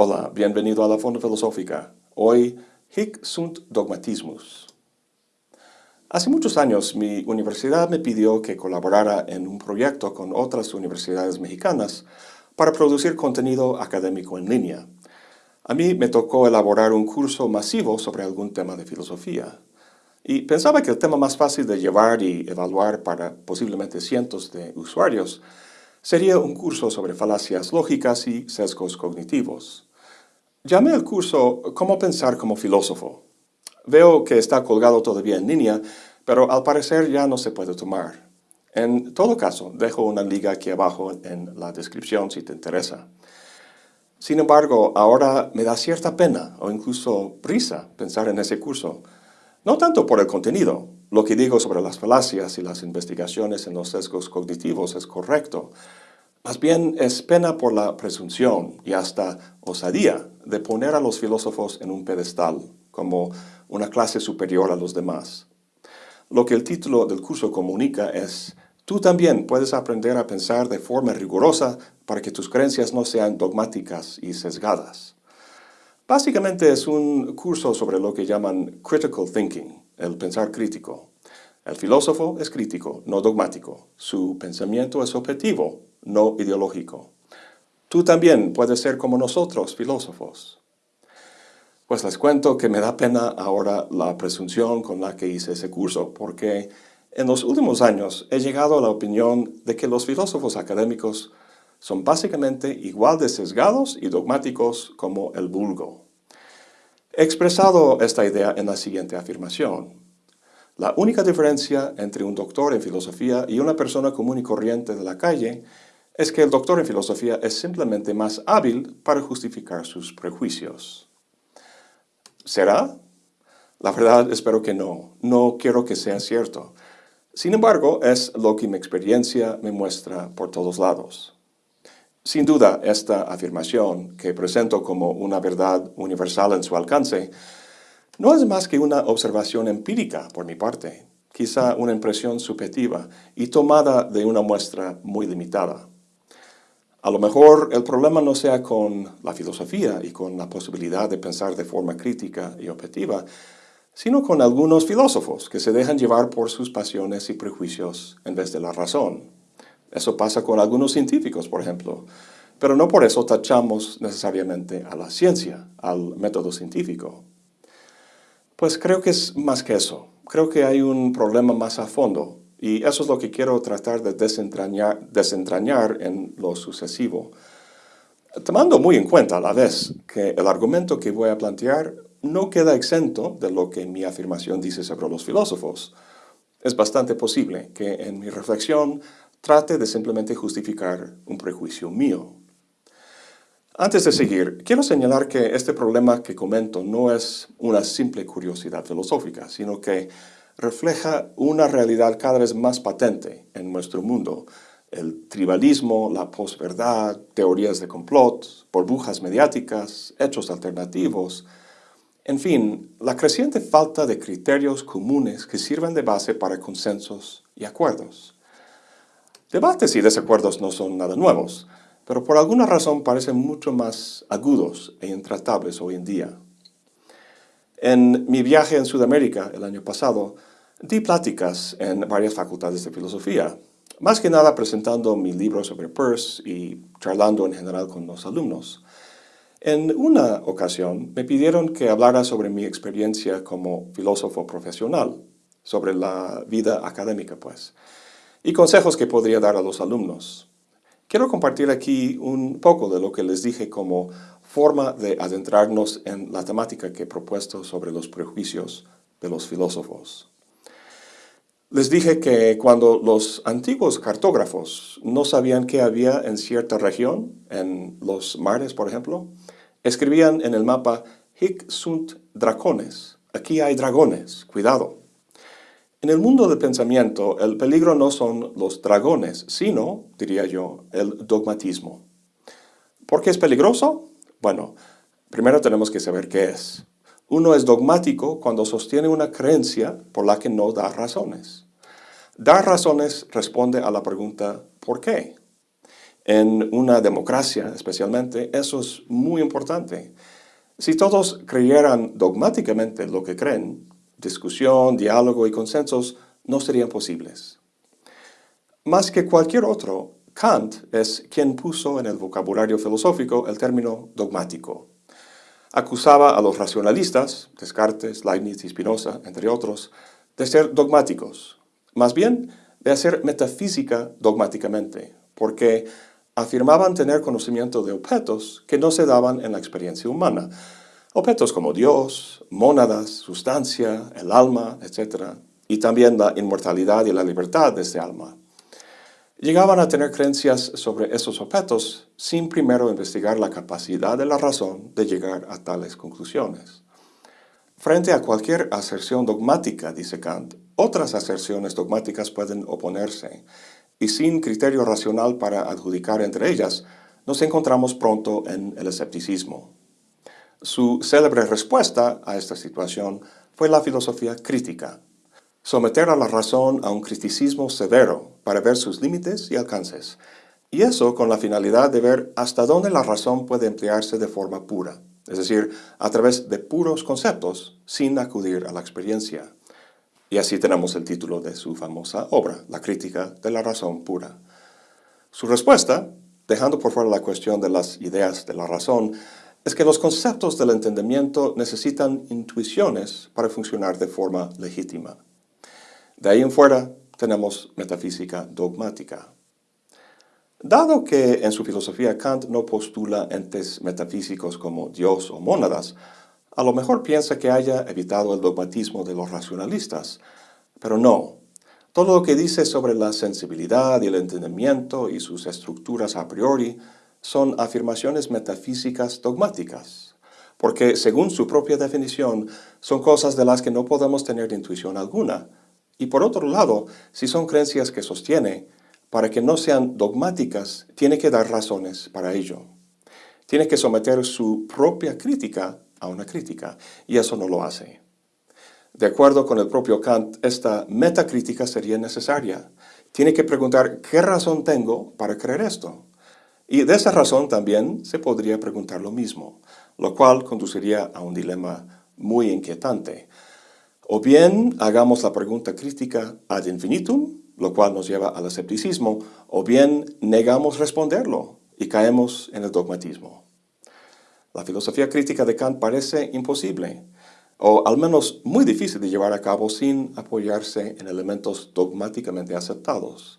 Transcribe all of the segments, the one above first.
Hola, bienvenido a la Fonda Filosófica. Hoy, Hic sunt dogmatismus. Hace muchos años mi universidad me pidió que colaborara en un proyecto con otras universidades mexicanas para producir contenido académico en línea. A mí me tocó elaborar un curso masivo sobre algún tema de filosofía. Y pensaba que el tema más fácil de llevar y evaluar para posiblemente cientos de usuarios sería un curso sobre falacias lógicas y sesgos cognitivos. Llamé al curso Cómo pensar como filósofo. Veo que está colgado todavía en línea, pero al parecer ya no se puede tomar. En todo caso, dejo una liga aquí abajo en la descripción si te interesa. Sin embargo, ahora me da cierta pena o incluso prisa pensar en ese curso. No tanto por el contenido, lo que digo sobre las falacias y las investigaciones en los sesgos cognitivos es correcto. Más bien es pena por la presunción y hasta osadía de poner a los filósofos en un pedestal, como una clase superior a los demás. Lo que el título del curso comunica es Tú también puedes aprender a pensar de forma rigurosa para que tus creencias no sean dogmáticas y sesgadas. Básicamente es un curso sobre lo que llaman critical thinking, el pensar crítico. El filósofo es crítico, no dogmático. Su pensamiento es objetivo, no ideológico. Tú también puedes ser como nosotros, filósofos. Pues les cuento que me da pena ahora la presunción con la que hice ese curso, porque en los últimos años he llegado a la opinión de que los filósofos académicos son básicamente igual de sesgados y dogmáticos como el vulgo. He expresado esta idea en la siguiente afirmación. La única diferencia entre un doctor en filosofía y una persona común y corriente de la calle es que el doctor en filosofía es simplemente más hábil para justificar sus prejuicios. ¿Será? La verdad espero que no. No quiero que sea cierto. Sin embargo, es lo que mi experiencia me muestra por todos lados. Sin duda, esta afirmación, que presento como una verdad universal en su alcance, no es más que una observación empírica por mi parte, quizá una impresión subjetiva y tomada de una muestra muy limitada. A lo mejor el problema no sea con la filosofía y con la posibilidad de pensar de forma crítica y objetiva, sino con algunos filósofos que se dejan llevar por sus pasiones y prejuicios en vez de la razón. Eso pasa con algunos científicos, por ejemplo, pero no por eso tachamos necesariamente a la ciencia, al método científico. Pues creo que es más que eso. Creo que hay un problema más a fondo, y eso es lo que quiero tratar de desentrañar, en lo sucesivo. Tomando muy en cuenta a la vez que el argumento que voy a plantear no queda exento de lo que mi afirmación dice sobre los filósofos. Es bastante posible que en mi reflexión trate de simplemente justificar un prejuicio mío. Antes de seguir, quiero señalar que este problema que comento no es una simple curiosidad filosófica, sino que refleja una realidad cada vez más patente en nuestro mundo. El tribalismo, la posverdad, teorías de complot, burbujas mediáticas, hechos alternativos, en fin, la creciente falta de criterios comunes que sirvan de base para consensos y acuerdos. Debates y desacuerdos no son nada nuevos, pero por alguna razón parecen mucho más agudos e intratables hoy en día. En mi viaje en Sudamérica el año pasado, di pláticas en varias facultades de filosofía, más que nada presentando mi libro sobre Peirce y charlando en general con los alumnos. En una ocasión me pidieron que hablara sobre mi experiencia como filósofo profesional, sobre la vida académica pues, y consejos que podría dar a los alumnos. Quiero compartir aquí un poco de lo que les dije como forma de adentrarnos en la temática que he propuesto sobre los prejuicios de los filósofos. Les dije que cuando los antiguos cartógrafos no sabían qué había en cierta región, en los mares por ejemplo, escribían en el mapa Hic sunt dracones, aquí hay dragones, cuidado. En el mundo del pensamiento, el peligro no son los dragones, sino, diría yo, el dogmatismo. ¿Por qué es peligroso? Bueno, primero tenemos que saber qué es. Uno es dogmático cuando sostiene una creencia por la que no da razones. Dar razones responde a la pregunta ¿por qué? En una democracia, especialmente, eso es muy importante. Si todos creyeran dogmáticamente lo que creen, discusión, diálogo y consensos no serían posibles. Más que cualquier otro, Kant es quien puso en el vocabulario filosófico el término dogmático. Acusaba a los racionalistas, Descartes, Leibniz y Spinoza, entre otros, de ser dogmáticos, más bien de hacer metafísica dogmáticamente, porque afirmaban tener conocimiento de objetos que no se daban en la experiencia humana, objetos como Dios, mónadas, sustancia, el alma, etc., y también la inmortalidad y la libertad de ese alma. Llegaban a tener creencias sobre esos objetos sin primero investigar la capacidad de la razón de llegar a tales conclusiones. Frente a cualquier aserción dogmática, dice Kant, otras aserciones dogmáticas pueden oponerse, y sin criterio racional para adjudicar entre ellas, nos encontramos pronto en el escepticismo. Su célebre respuesta a esta situación fue la filosofía crítica, someter a la razón a un criticismo severo para ver sus límites y alcances, y eso con la finalidad de ver hasta dónde la razón puede emplearse de forma pura, es decir, a través de puros conceptos, sin acudir a la experiencia. Y así tenemos el título de su famosa obra, La crítica de la razón pura. Su respuesta, dejando por fuera la cuestión de las ideas de la razón, es que los conceptos del entendimiento necesitan intuiciones para funcionar de forma legítima. De ahí en fuera tenemos metafísica dogmática. Dado que en su filosofía Kant no postula entes metafísicos como Dios o mónadas, a lo mejor piensa que haya evitado el dogmatismo de los racionalistas, pero no. Todo lo que dice sobre la sensibilidad y el entendimiento y sus estructuras a priori son afirmaciones metafísicas dogmáticas, porque según su propia definición son cosas de las que no podemos tener intuición alguna. Y por otro lado, si son creencias que sostiene, para que no sean dogmáticas, tiene que dar razones para ello. Tiene que someter su propia crítica a una crítica, y eso no lo hace. De acuerdo con el propio Kant, esta metacrítica sería necesaria. Tiene que preguntar, ¿qué razón tengo para creer esto? Y de esa razón también se podría preguntar lo mismo, lo cual conduciría a un dilema muy inquietante. O bien hagamos la pregunta crítica ad infinitum, lo cual nos lleva al escepticismo, o bien negamos responderlo y caemos en el dogmatismo. La filosofía crítica de Kant parece imposible, o al menos muy difícil de llevar a cabo sin apoyarse en elementos dogmáticamente aceptados.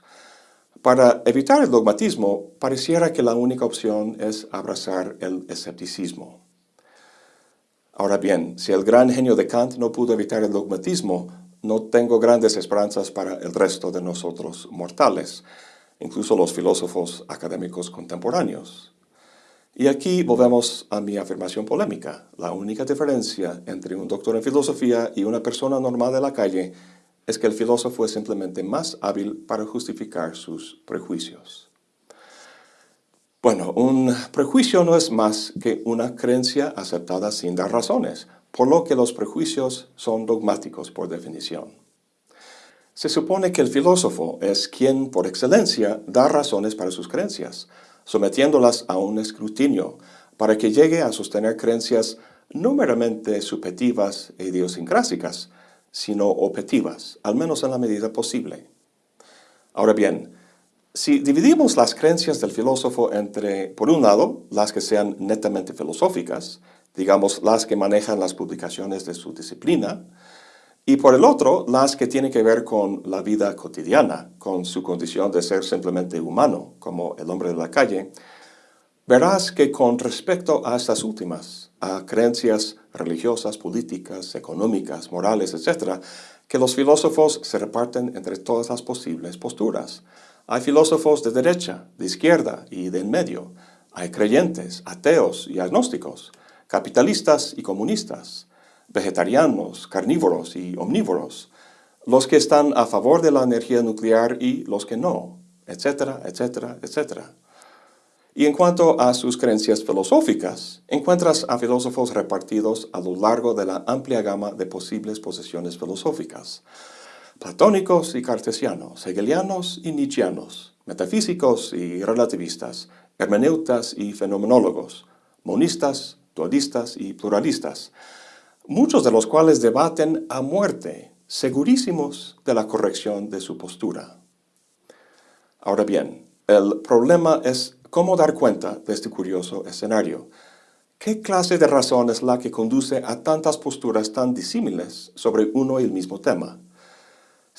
Para evitar el dogmatismo, pareciera que la única opción es abrazar el escepticismo. Ahora bien, si el gran genio de Kant no pudo evitar el dogmatismo, no tengo grandes esperanzas para el resto de nosotros mortales, incluso los filósofos académicos contemporáneos. Y aquí volvemos a mi afirmación polémica. La única diferencia entre un doctor en filosofía y una persona normal de la calle es que el filósofo es simplemente más hábil para justificar sus prejuicios. Bueno, un prejuicio no es más que una creencia aceptada sin dar razones, por lo que los prejuicios son dogmáticos por definición. Se supone que el filósofo es quien, por excelencia, da razones para sus creencias, sometiéndolas a un escrutinio, para que llegue a sostener creencias no meramente subjetivas e idiosincrásicas, sino objetivas, al menos en la medida posible. Ahora bien, si dividimos las creencias del filósofo entre, por un lado, las que sean netamente filosóficas, digamos las que manejan las publicaciones de su disciplina, y por el otro, las que tienen que ver con la vida cotidiana, con su condición de ser simplemente humano, como el hombre de la calle, verás que con respecto a estas últimas, a creencias religiosas, políticas, económicas, morales, etc., que los filósofos se reparten entre todas las posibles posturas. Hay filósofos de derecha, de izquierda y de en medio. Hay creyentes, ateos y agnósticos, capitalistas y comunistas, vegetarianos, carnívoros y omnívoros, los que están a favor de la energía nuclear y los que no, etcétera, etcétera, etcétera. Y en cuanto a sus creencias filosóficas, encuentras a filósofos repartidos a lo largo de la amplia gama de posibles posiciones filosóficas. Platónicos y cartesianos, hegelianos y nietzscheanos, metafísicos y relativistas, hermeneutas y fenomenólogos, monistas, dualistas y pluralistas, muchos de los cuales debaten a muerte, segurísimos de la corrección de su postura. Ahora bien, el problema es cómo dar cuenta de este curioso escenario. ¿Qué clase de razón es la que conduce a tantas posturas tan disímiles sobre uno y el mismo tema?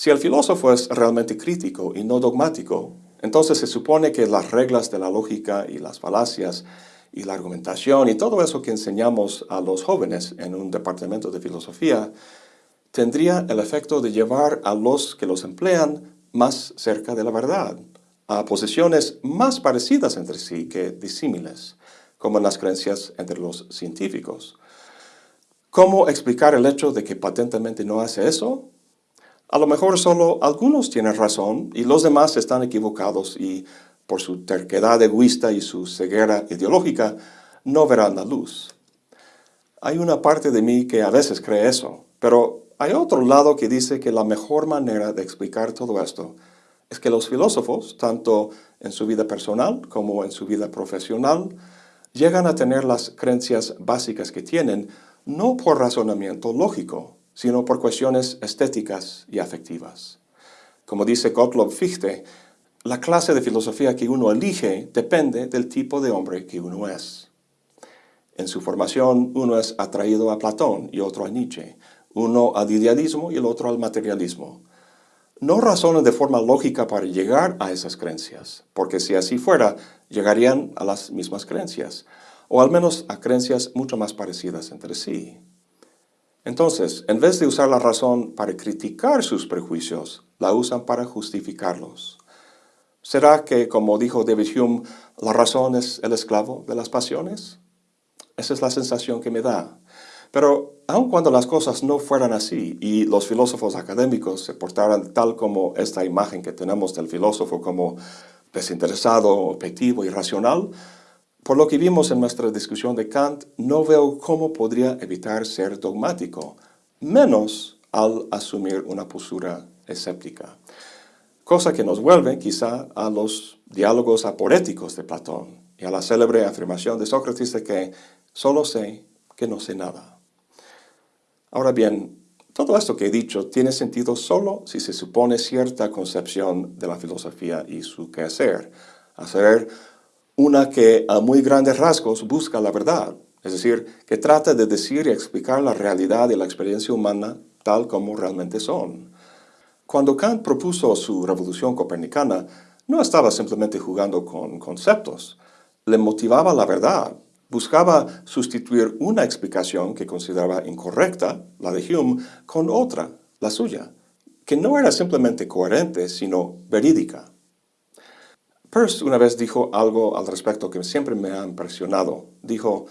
Si el filósofo es realmente crítico y no dogmático, entonces se supone que las reglas de la lógica y las falacias y la argumentación y todo eso que enseñamos a los jóvenes en un departamento de filosofía tendría el efecto de llevar a los que los emplean más cerca de la verdad, a posiciones más parecidas entre sí que disímiles, como en las creencias entre los científicos. ¿Cómo explicar el hecho de que patentemente no hace eso? A lo mejor solo algunos tienen razón y los demás están equivocados y por su terquedad egoísta y su ceguera ideológica no verán la luz. Hay una parte de mí que a veces cree eso, pero hay otro lado que dice que la mejor manera de explicar todo esto es que los filósofos, tanto en su vida personal como en su vida profesional, llegan a tener las creencias básicas que tienen no por razonamiento lógico, sino por cuestiones estéticas y afectivas. Como dice Gottlob Fichte, la clase de filosofía que uno elige depende del tipo de hombre que uno es. En su formación, uno es atraído a Platón y otro a Nietzsche, uno al idealismo y el otro al materialismo. No razonan de forma lógica para llegar a esas creencias, porque si así fuera, llegarían a las mismas creencias, o al menos a creencias mucho más parecidas entre sí. Entonces, en vez de usar la razón para criticar sus prejuicios, la usan para justificarlos. ¿Será que, como dijo David Hume, la razón es el esclavo de las pasiones? Esa es la sensación que me da. Pero aun cuando las cosas no fueran así y los filósofos académicos se portaran tal como esta imagen que tenemos del filósofo como desinteresado, objetivo y racional, por lo que vimos en nuestra discusión de Kant, no veo cómo podría evitar ser dogmático, menos al asumir una postura escéptica. Cosa que nos vuelve quizá a los diálogos aporéticos de Platón y a la célebre afirmación de Sócrates de que solo sé que no sé nada. Ahora bien, todo esto que he dicho tiene sentido solo si se supone cierta concepción de la filosofía y su quehacer, hacer una que a muy grandes rasgos busca la verdad, es decir, que trata de decir y explicar la realidad y la experiencia humana tal como realmente son. Cuando Kant propuso su revolución copernicana, no estaba simplemente jugando con conceptos, le motivaba la verdad, buscaba sustituir una explicación que consideraba incorrecta, la de Hume, con otra, la suya, que no era simplemente coherente, sino verídica. Peirce una vez dijo algo al respecto que siempre me ha impresionado. Dijo,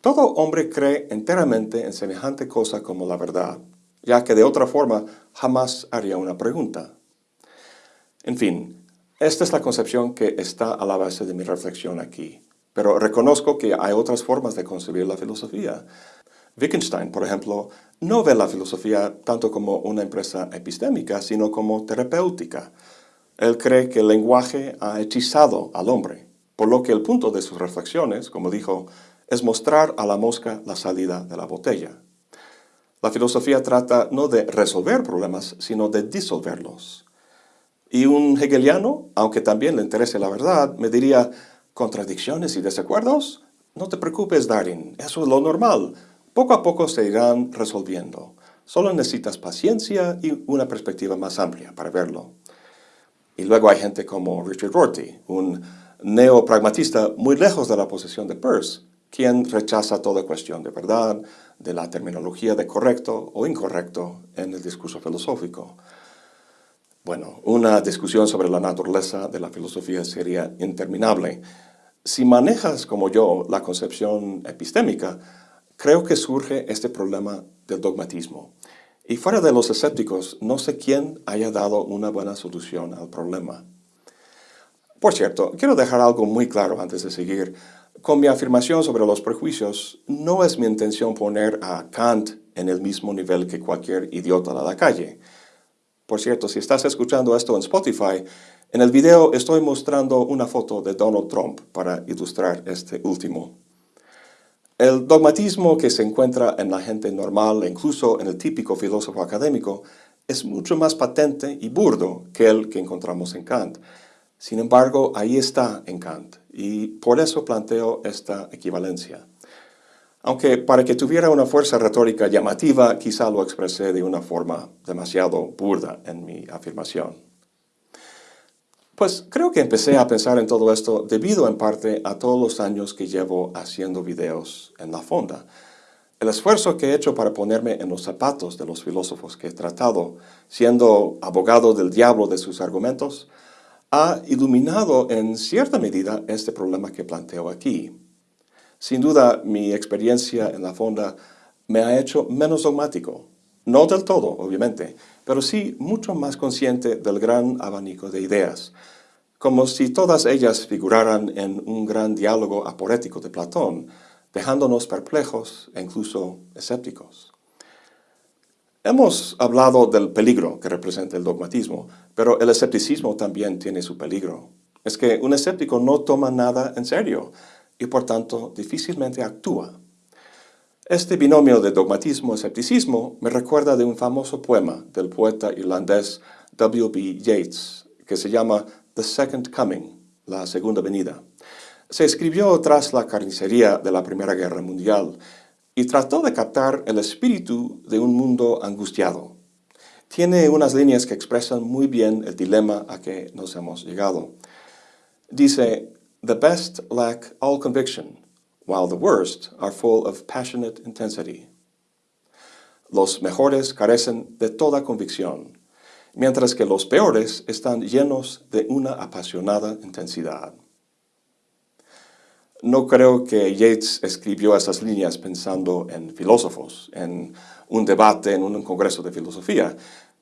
todo hombre cree enteramente en semejante cosa como la verdad, ya que de otra forma jamás haría una pregunta. En fin, esta es la concepción que está a la base de mi reflexión aquí. Pero reconozco que hay otras formas de concebir la filosofía. Wittgenstein, por ejemplo, no ve la filosofía tanto como una empresa epistémica, sino como terapéutica. Él cree que el lenguaje ha hechizado al hombre, por lo que el punto de sus reflexiones, como dijo, es mostrar a la mosca la salida de la botella. La filosofía trata no de resolver problemas, sino de disolverlos. Y un hegeliano, aunque también le interese la verdad, me diría, ¿contradicciones y desacuerdos? No te preocupes, Darin, eso es lo normal. Poco a poco se irán resolviendo. Solo necesitas paciencia y una perspectiva más amplia para verlo. Y luego hay gente como Richard Rorty, un neopragmatista muy lejos de la posición de Peirce, quien rechaza toda cuestión de verdad, de la terminología de correcto o incorrecto en el discurso filosófico. Bueno, una discusión sobre la naturaleza de la filosofía sería interminable. Si manejas como yo la concepción epistémica, creo que surge este problema del dogmatismo. Y fuera de los escépticos, no sé quién haya dado una buena solución al problema. Por cierto, quiero dejar algo muy claro antes de seguir. Con mi afirmación sobre los prejuicios, no es mi intención poner a Kant en el mismo nivel que cualquier idiota de la calle. Por cierto, si estás escuchando esto en Spotify, En el video estoy mostrando una foto de Donald Trump para ilustrar este último. El dogmatismo que se encuentra en la gente normal e incluso en el típico filósofo académico es mucho más patente y burdo que el que encontramos en Kant. Sin embargo, ahí está en Kant, y por eso planteo esta equivalencia. Aunque para que tuviera una fuerza retórica llamativa, quizá lo expresé de una forma demasiado burda en mi afirmación. Pues creo que empecé a pensar en todo esto debido en parte a todos los años que llevo haciendo videos en la fonda. El esfuerzo que he hecho para ponerme en los zapatos de los filósofos que he tratado, siendo abogado del diablo de sus argumentos, ha iluminado en cierta medida este problema que planteo aquí. Sin duda, mi experiencia en la fonda me ha hecho menos dogmático. No del todo, obviamente, pero sí mucho más consciente del gran abanico de ideas, como si todas ellas figuraran en un gran diálogo aporético de Platón, dejándonos perplejos e incluso escépticos. Hemos hablado del peligro que representa el dogmatismo, pero el escepticismo también tiene su peligro. Es que un escéptico no toma nada en serio y por tanto difícilmente actúa. Este binomio de dogmatismo-escepticismo me recuerda de un famoso poema del poeta irlandés W.B. Yeats, que se llama The Second Coming, la segunda venida. Se escribió tras la carnicería de la Primera Guerra Mundial y trató de captar el espíritu de un mundo angustiado. Tiene unas líneas que expresan muy bien el dilema a que nos hemos llegado. Dice, The best lack all conviction, while the worst are full of passionate intensity. Los mejores carecen de toda convicción, mientras que los peores están llenos de una apasionada intensidad. No creo que Yates escribió esas líneas pensando en filósofos, en un debate, en un congreso de filosofía,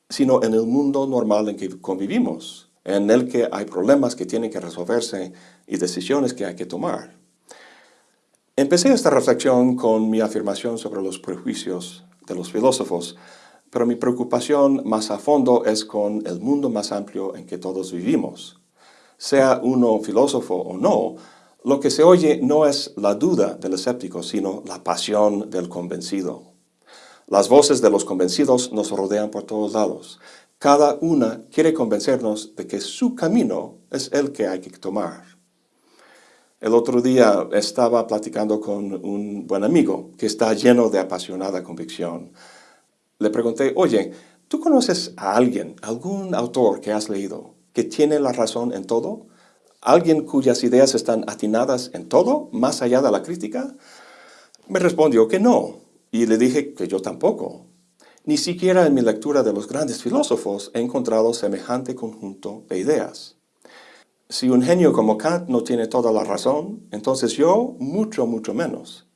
sino en el mundo normal en que convivimos, en el que hay problemas que tienen que resolverse y decisiones que hay que tomar. Empecé esta reflexión con mi afirmación sobre los prejuicios de los filósofos, pero mi preocupación más a fondo es con el mundo más amplio en que todos vivimos. Sea uno filósofo o no, lo que se oye no es la duda del escéptico, sino la pasión del convencido. Las voces de los convencidos nos rodean por todos lados. Cada una quiere convencernos de que su camino es el que hay que tomar. El otro día estaba platicando con un buen amigo que está lleno de apasionada convicción. Le pregunté, oye, ¿tú conoces a alguien, algún autor que has leído, que tiene la razón en todo? ¿Alguien cuyas ideas están atinadas en todo, más allá de la crítica? Me respondió que no, y le dije que yo tampoco. Ni siquiera en mi lectura de los grandes filósofos he encontrado semejante conjunto de ideas. Si un genio como Kant no tiene toda la razón, entonces yo mucho, mucho menos.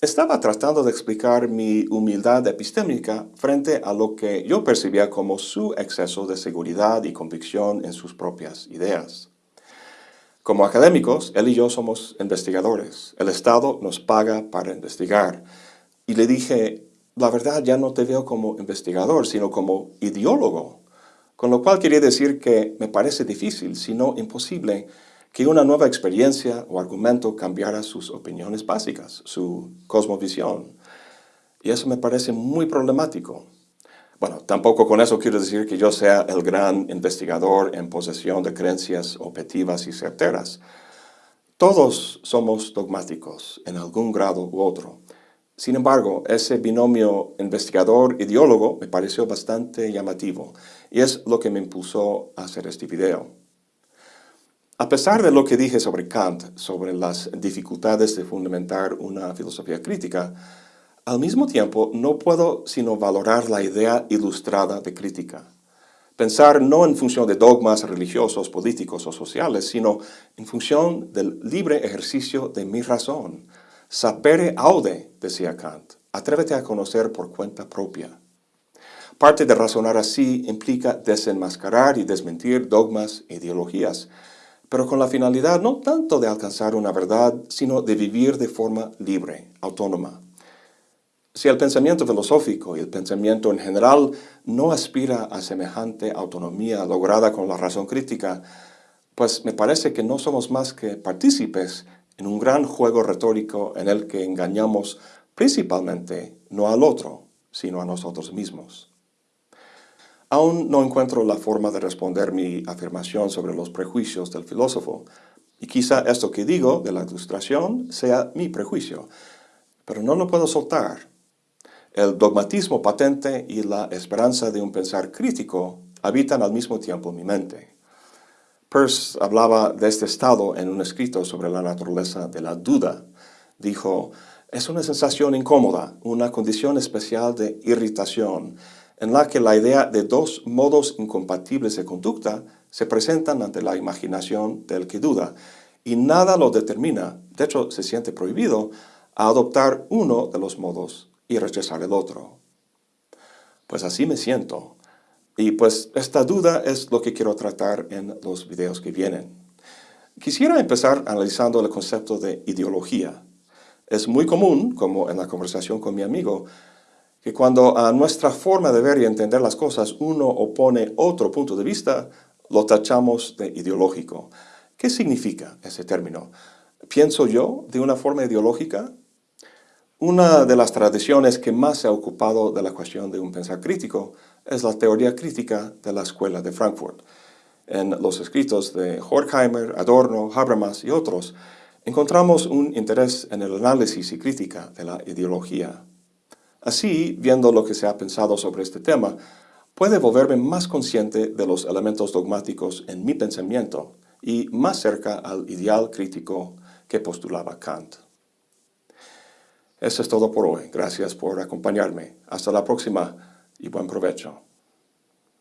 Estaba tratando de explicar mi humildad epistémica frente a lo que yo percibía como su exceso de seguridad y convicción en sus propias ideas. Como académicos, él y yo somos investigadores. El Estado nos paga para investigar. Y le dije, la verdad ya no te veo como investigador, sino como ideólogo. Con lo cual quería decir que me parece difícil, si no imposible, que una nueva experiencia o argumento cambiara sus opiniones básicas, su cosmovisión. Y eso me parece muy problemático. Bueno, tampoco con eso quiero decir que yo sea el gran investigador en posesión de creencias objetivas y certeras. Todos somos dogmáticos en algún grado u otro. Sin embargo, ese binomio investigador-ideólogo me pareció bastante llamativo y es lo que me impulsó a hacer este video. A pesar de lo que dije sobre Kant, sobre las dificultades de fundamentar una filosofía crítica, al mismo tiempo no puedo sino valorar la idea ilustrada de crítica. Pensar no en función de dogmas religiosos, políticos o sociales, sino en función del libre ejercicio de mi razón, Sapere aude, decía Kant, atrévete a conocer por cuenta propia. Parte de razonar así implica desenmascarar y desmentir dogmas e ideologías, pero con la finalidad no tanto de alcanzar una verdad, sino de vivir de forma libre, autónoma. Si el pensamiento filosófico y el pensamiento en general no aspira a semejante autonomía lograda con la razón crítica, pues me parece que no somos más que partícipes en un gran juego retórico en el que engañamos principalmente no al otro, sino a nosotros mismos. Aún no encuentro la forma de responder mi afirmación sobre los prejuicios del filósofo, y quizá esto que digo de la ilustración sea mi prejuicio, pero no lo puedo soltar. El dogmatismo patente y la esperanza de un pensar crítico habitan al mismo tiempo mi mente. Peirce hablaba de este estado en un escrito sobre la naturaleza de la duda. Dijo, es una sensación incómoda, una condición especial de irritación, en la que la idea de dos modos incompatibles de conducta se presentan ante la imaginación del que duda, y nada lo determina, de hecho se siente prohibido, a adoptar uno de los modos y rechazar el otro. Pues así me siento, y pues esta duda es lo que quiero tratar en los videos que vienen. Quisiera empezar analizando el concepto de ideología. Es muy común, como en la conversación con mi amigo, que cuando a nuestra forma de ver y entender las cosas uno opone otro punto de vista, lo tachamos de ideológico. ¿Qué significa ese término? ¿Pienso yo de una forma ideológica? Una de las tradiciones que más se ha ocupado de la cuestión de un pensar crítico es la teoría crítica de la Escuela de Frankfurt. En los escritos de Horkheimer, Adorno, Habermas y otros, encontramos un interés en el análisis y crítica de la ideología. Así, viendo lo que se ha pensado sobre este tema, puede volverme más consciente de los elementos dogmáticos en mi pensamiento y más cerca al ideal crítico que postulaba Kant. Eso es todo por hoy. Gracias por acompañarme. Hasta la próxima y buen provecho.